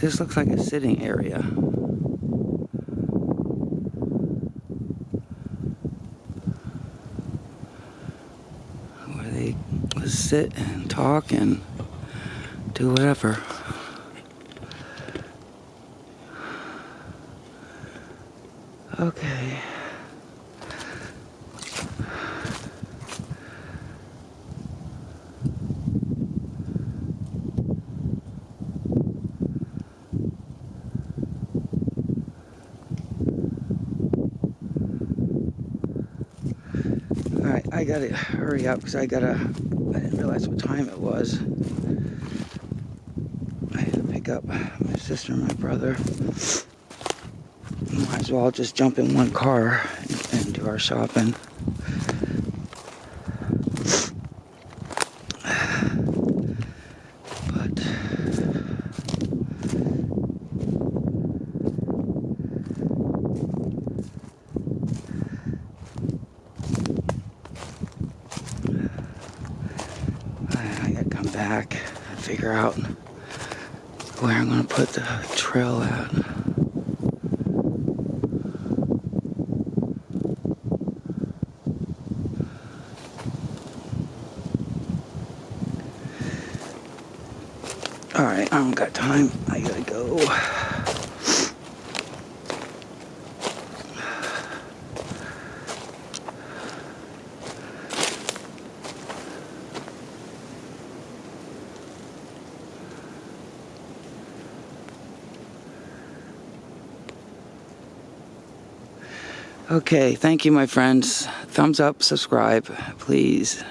This looks like a sitting area. Where they sit and talk and do whatever. Okay. Alright, I gotta hurry up because I gotta, I didn't realize what time it was. I had to pick up my sister and my brother. Might as well just jump in one car and, and do our shopping. But I, I gotta come back and figure out where I'm gonna put the trail at. Alright, I don't got time. I gotta go. Okay, thank you, my friends. Thumbs up, subscribe, please.